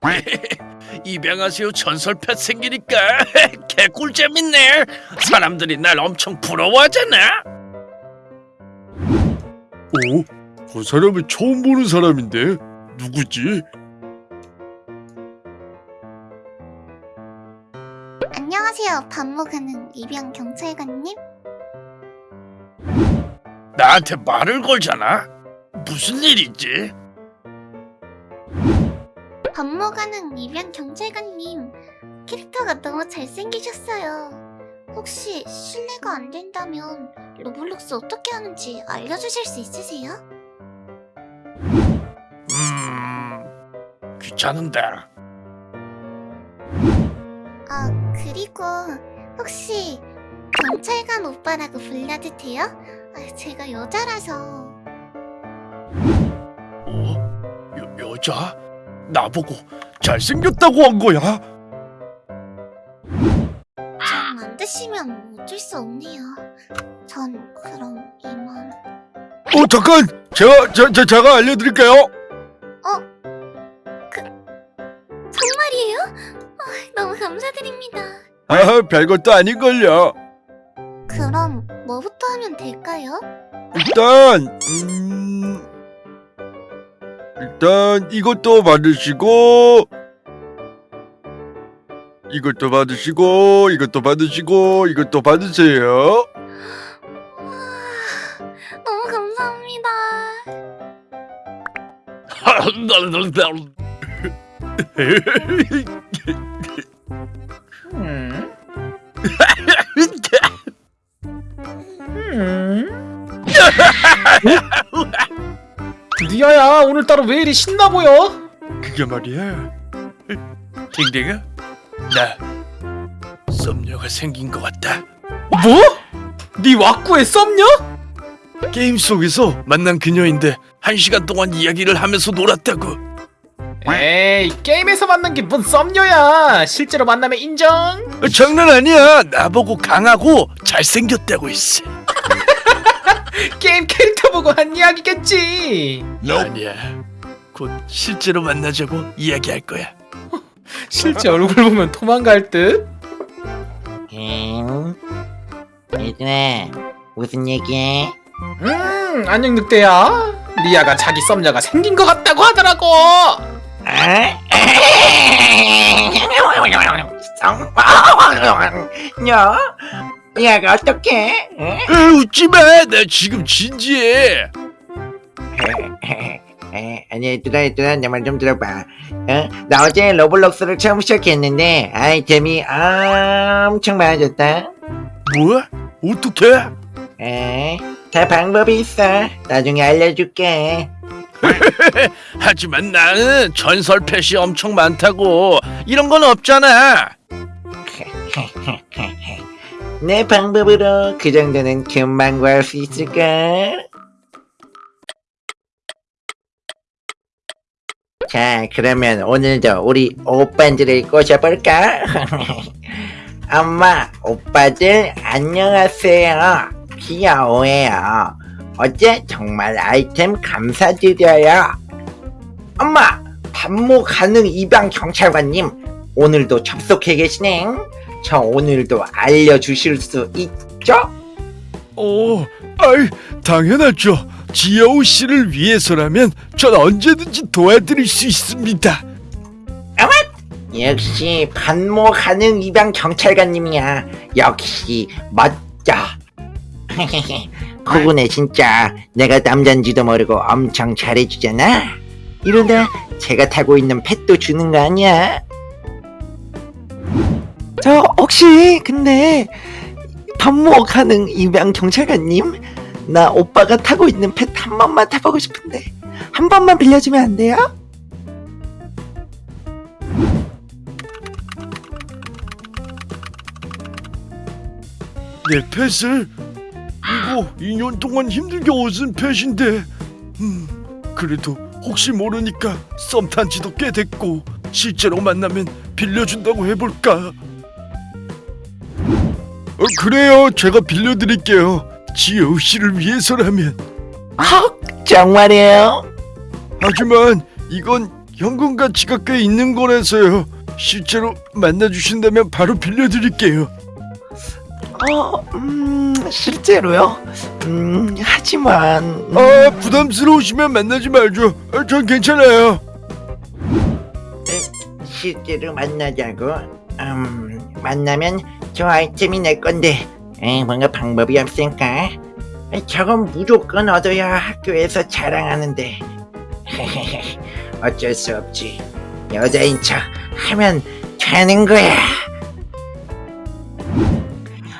입양하세요 전설펫 생기니까 개꿀 재밌네. 사람들이 날 엄청 부러워하잖아. 어? 그 사람은 처음 보는 사람인데 누구지? 안녕하세요. 밥 먹는 입양 경찰관님. 나한테 말을 걸잖아. 무슨 일이지? 밥 먹는 입양 경찰관님. 캐릭터가 너무 잘생기셨어요. 혹시 실례가 안 된다면 Roblox 어떻게 하는지 알려주실 수 있으세요? 음 귀찮은데. 아 그리고 혹시 경찰관 오빠라고 불러도 돼요? 아, 제가 여자라서. 어? 여, 여자? 나보고 잘생겼다고 한 거야? 좀안 되시면 어쩔 수 없네요. 전 그럼 이만. 어 잠깐 제가 제, 제, 제가 알려드릴게요. 정말이에요? 아, 너무 감사드립니다. 아 별것도 아닌걸요. 그럼 뭐부터 하면 될까요? 일단 음 일단 이것도 받으시고 이것도 받으시고 이것도 받으시고 이것도 받으세요. 와, 너무 감사합니다. 리아야 오늘따라 왜 이리 신나 보여? 그게 말이야. 댕댕아, 나 썸녀가 생긴 것 같다. 뭐? 네 왁구에 썸녀? 게임 속에서 만난 그녀인데 한 시간 동안 이야기를 하면서 놀았다고. 에이 게임에서 만난 게 뭔 썸녀야 실제로 만나면 인정? 어, 장난 아니야. 나보고 강하고 잘생겼다고 했어. 게임 캐릭터 보고 한 이야기겠지 아니야. 곧 실제로 만나자고 이야기할 거야. 실제 얼굴 보면 도망갈 듯? 응? 얘들아 무슨 얘기해? 음 안녕 늑대야 리아가 자기 썸녀가 생긴 것 같다고 하더라고 아? 야, 야가 어떡해? 응? 에, 웃지 마. 나 지금 진지해. 에, 아니 얘들아 얘들아 내 말 좀 들어봐 어? 나 어제 로블록스를 처음 시작했는데 아이템이 엄청 많아졌다 뭐? 어떻게? 에, 다 방법이 있어 나중에 알려줄게 하지만 나는 전설 펫이 엄청 많다고. 이런 건 없잖아. 내 방법으로 그 정도는 금방 구할 수 있을까? 자, 그러면 오늘도 우리 오빠들을 꼬셔볼까? 엄마, 오빠들 안녕하세요. 귀여워요. 어제 정말 아이템 감사드려요. 엄마, 반모 가능 입양 경찰관님, 오늘도 접속해 계시네. 저 오늘도 알려주실 수 있죠? 어, 아이 당연하죠. 지여우 씨를 위해서라면 전 언제든지 도와드릴 수 있습니다. 역시 반모 가능 입양 경찰관님이야. 역시 멋져. 그분에 진짜 내가 남잔지도 모르고 엄청 잘해주잖아. 이러다 제가 타고 있는 펫도 주는 거 아니야? 저 혹시 근데 가능 입양 경찰관님? 나 오빠가 타고 있는 펫 한 번만 타보고 싶은데 한 번만 빌려주면 안 돼요? 내 펫을? 이거 2년 동안 힘들게 얻은 펫인데. 음 그래도 혹시 모르니까 썸 탄 지도 꽤 됐고 실제로 만나면 빌려준다고 해볼까 어, 그래요 제가 빌려드릴게요 지여우 씨를 위해서라면 헉 정말이에요? 하지만 이건 현금 가치가 꽤 있는 거라서요. 실제로 만나주신다면 바로 빌려드릴게요. 어, 음, 실제로요? 음, 하지만 음, 아 부담스러우시면 만나지 말죠. 아, 전 괜찮아요. 실제로 만나자고? 음, 만나면 저 아이템이 내 건데 에이, 뭔가 방법이 없을까? 에이, 저건 무조건 얻어야 학교에서 자랑하는데 어쩔 수 없지 여자인 척 하면 되는 거야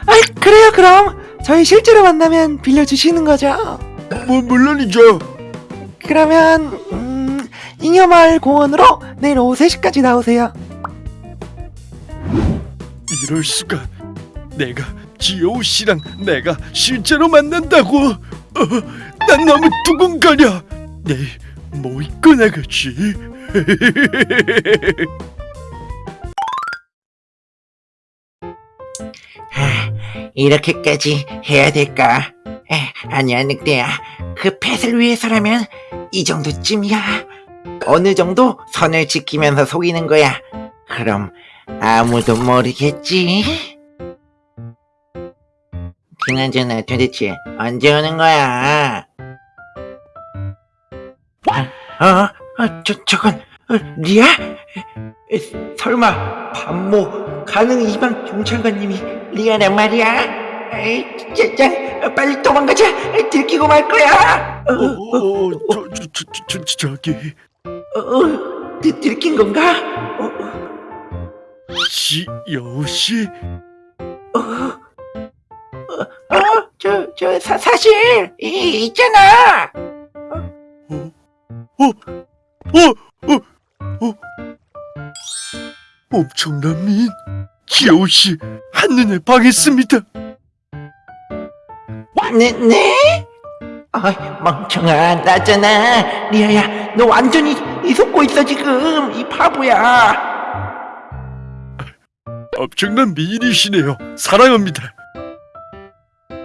아 그래요 그럼 저희 실제로 만나면 빌려주시는 거죠? 뭐 물론이죠. 그러면 음, 잉여마을 공원으로 내일 오후 3시까지 나오세요 이럴 수가. 내가 지효 씨랑 내가 실제로 만난다고. 어, 난 너무 두근거려. 내일 뭐 입고 나가지? 이렇게까지 해야 될까? 에, 아니야 늑대야 그 펫을 위해서라면 이 정도쯤이야 어느 정도 선을 지키면서 속이는 거야 그럼 아무도 모르겠지 그나저나 도대체 언제 오는 거야 아, 어? 어, 저, 저건 어, 리아? 에, 설마 반모 가능 이방 경찰관님이 리아란 말이야? 에이, 짱, 빨리 도망가자. 들키고 말 거야. 어, 어, 어, 어, 저, 저, 저, 저, 저, 저기 어, 어, 들, 들킨 건가? 어, 어, 지효 씨. 어, 어, 어, 저, 저, 사, 사실, 이, 있잖아. 어, 어, 어. 엄청난 미인 지효 씨 한눈에 반했습니다. 네, 네? 아, 멍청아, 나잖아. 리아야, 너 완전히 이 속고 있어, 지금. 이 바보야. 엄청난 미인이시네요. 사랑합니다.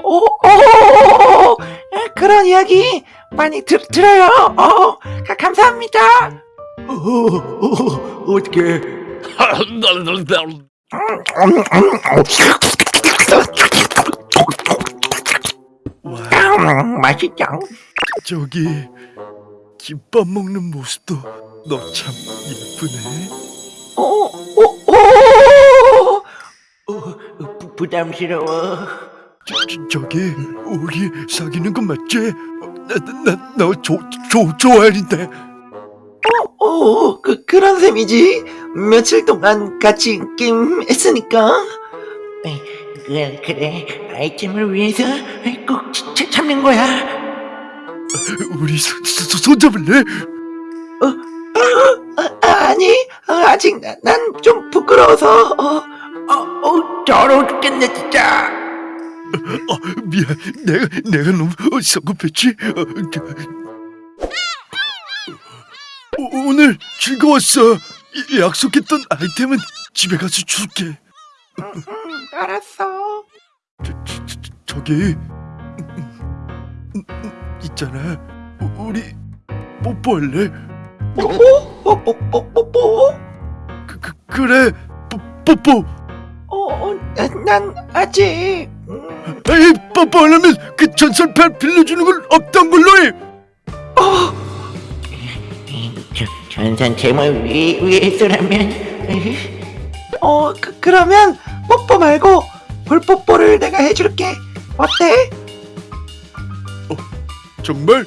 오, 오, 그런 이야기 많이 들, 들어요. 어, 가, 감사합니다. 어, 어, 어떻게? 와, 음, 맛있죠? 저기 김밥 먹는 모습도 너 참 예쁘네. 부, 부담스러워. 저, 저, 저 기 우리 사귀는 거 맞지? 나나너 조, 조, 좋아하는데. 오, 그, 그런 셈이지. 며칠 동안 같이 게임했으니까. 에, 그래, 그래. 아이템을 위해서 꼭 참- 참는 거야. 우리 손, 손, 손 잡을래? 아, 아니, 어, 아직 난 좀 부끄러워서. 어, 어, 어, 더러워 죽겠네, 진짜. 어, 미안, 내가 내가 너무 어, 성급했지. 어, 저- 오, 오늘 즐거웠어. 이- 약속했던 아이템은 집에 가서 줄게. 음, 알았어. 저, 저, 저, 저기 있잖아. 우- 우리 뽀뽀할래? 뽀뽀? 뽀, 뽀, 뽀, 뽀뽀? 그, 그 그래. 뽀, 뽀뽀. 어, 어, 난, 난 아직. 음, 에이, 뽀뽀하려면 그 전설판 빌려주는 건 없던 걸로 해. 저, 전산 제목 위, 위해서라면. 어, 그, 그러면 뽀뽀 말고 볼뽀뽀를 내가 해줄게. 어때? 정말?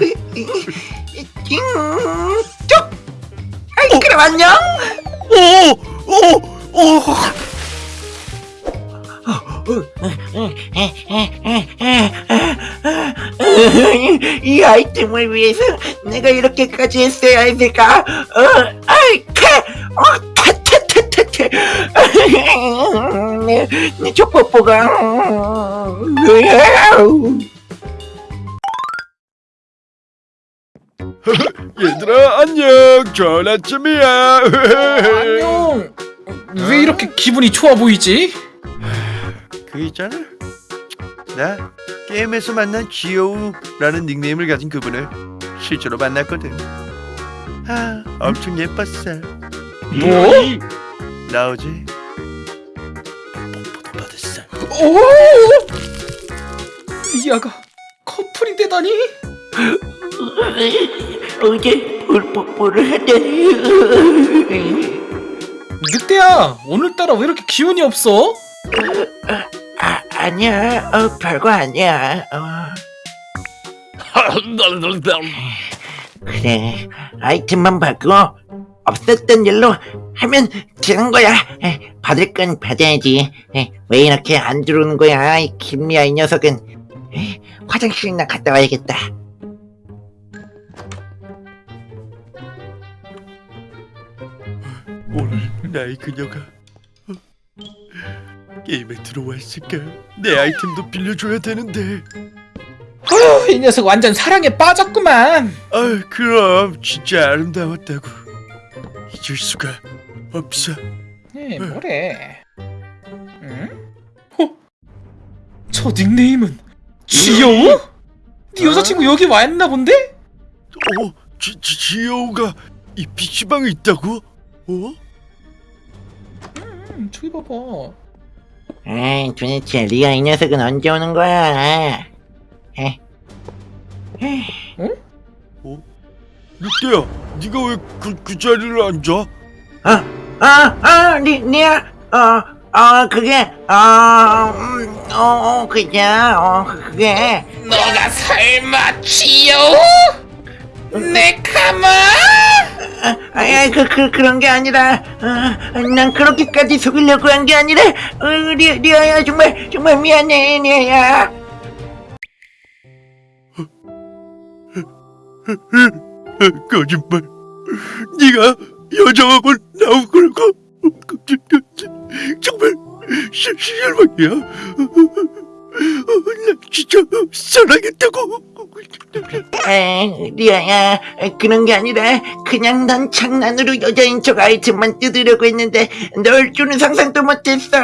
이, 잉, 쪽! 아이, 그럼 안녕! 오, 오, 오. 이 아이템을 위해서 내가 이렇게까지 했어야 했을까? 어, 아이, 캐! 어, 타타타타타! 내, 내 족뽀뽀가. 얘들아 안녕. 좋은 아침이야. 안녕. 왜 이렇게 기분이 좋아 보이지? 그 있잖아. 나 게임에서 만난 지효우라는 닉네임을 가진 그분을 실제로 만났거든. 아 엄청 예뻤어 뭐? 나오지 뽀뽀도 받았어 오! 리아가 커플이 되다니? 어제 볼 뽀뽀를 하더니 늑대야 오늘따라 왜 이렇게 기운이 없어? 아 아니야. 어 별거 아니야. 어. 그래. 아이템만 바꾸고 없었던 일로 하면 되는 거야. 에, 받을 건 받아야지. 에, 왜 이렇게 안 들어오는 거야 이 김미아 이 녀석은. 에, 화장실이나 갔다 와야겠다 오늘 나의 그녀가 어? 게임에 들어와 있을까 내 아이템도 빌려줘야 되는데 어휴 이 녀석 완전 사랑에 빠졌구만 아 그럼 진짜 아름다웠다고 잊을 수가 없어 에 뭐래 응? 어? 저 닉네임은 쥐여우? 네 여자친구 여기 와 있나 본데? 어? 지, 지, 지여우가 이 PC방에 있다고? 어? 음 저기 봐봐. 에이 도대체 리아 이 녀석은 언제 오는 거야? 에, 늑대야 네가 왜그그 자리를 앉아? 어, 아, 아, 리, 리아, 어, 어, 그게, 어, 음, 어, 어, 그냥, 어, 그- 그게, 너가 설마 쥐여우? 내 카마? 아, 아, 그, 그, 그런 게 아니라, 어, 난 그렇게까지 속이려고 한 게 아니라, 어, 리, 리아야, 정말, 정말 미안해, 리아야. 거짓말 네가 여자하고 나온 거라고? 정말 실- 실망이야 나 진짜 사랑했다고 에, 리아야, 그런 게 아니라, 그냥 난 장난으로 여자인 척 아이템만 뜯으려고 했는데, 널 줄은 상상도 못했어.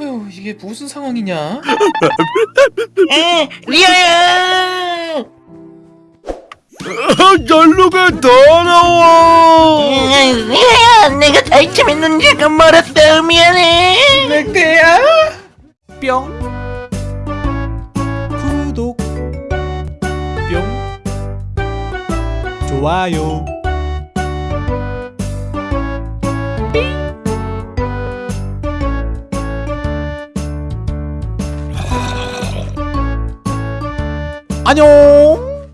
아휴 이게 무슨 상황이냐? 에, 리아야! 아, 연루가 더 나와. 야, 내가 아이템에 눈치가 멀었어. 미안해. 늑대야? 뿅. 구독. 뿅. 좋아요. 안녕